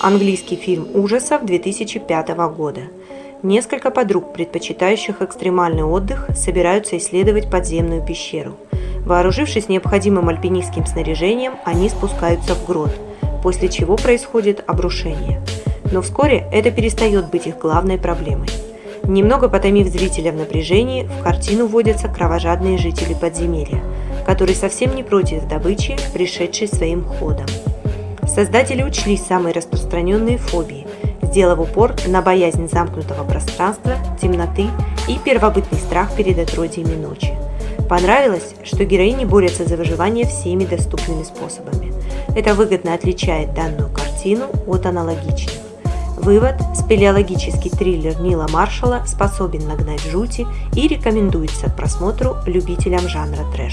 Английский фильм ужасов 2005 года. Несколько подруг, предпочитающих экстремальный отдых, собираются исследовать подземную пещеру. Вооружившись необходимым альпинистским снаряжением, они спускаются в грот, после чего происходит обрушение. Но вскоре это перестает быть их главной проблемой. Немного потомив зрителя в напряжении, в картину вводятся кровожадные жители подземелья, которые совсем не против добычи, пришедшей своим ходом. Создатели учли самые распространенные фобии, сделав упор на боязнь замкнутого пространства, темноты и первобытный страх перед отродьями ночи. Понравилось, что героини борются за выживание всеми доступными способами. Это выгодно отличает данную картину от аналогичных. Вывод – спелеологический триллер Нила Маршалла способен нагнать жути и рекомендуется к просмотру любителям жанра трэш.